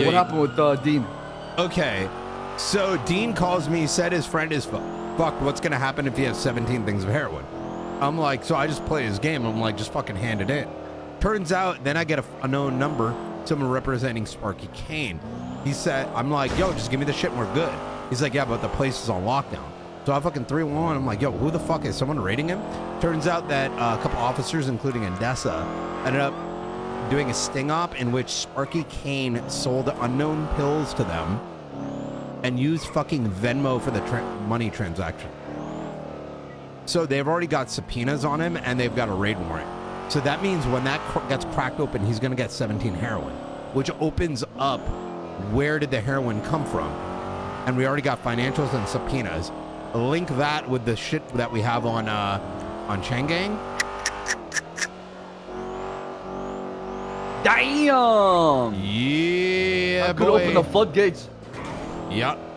Yeah, what you- happened with uh, Dean? Okay, so Dean calls me, said his friend is fu- fuck. What's gonna happen if he has 17 things of heroin? I'm like, so I just play his game. I'm like, just fucking hand it in. Turns out, then I get a, a known number, someone representing Sparky Kane. He said, I'm like, yo, just give me the shit and we're good. He's like, yeah, but the place is on lockdown. So I fucking 3 1. I'm like, yo, who the fuck is someone raiding him? Turns out that uh, a couple officers, including Andessa, ended up doing a sting op in which Sparky Kane sold unknown pills to them and used fucking Venmo for the tra- money transaction. So they've already got subpoenas on him and they've got a raid warrant. So that means when that cr- gets cracked open, he's going to get 17 heroin, which opens up where did the heroin come from? And we already got financials and subpoenas. Link that with the shit that we have on uh, on Chang Gang. Damn! Yeah, I could boy. open the floodgates. Yep.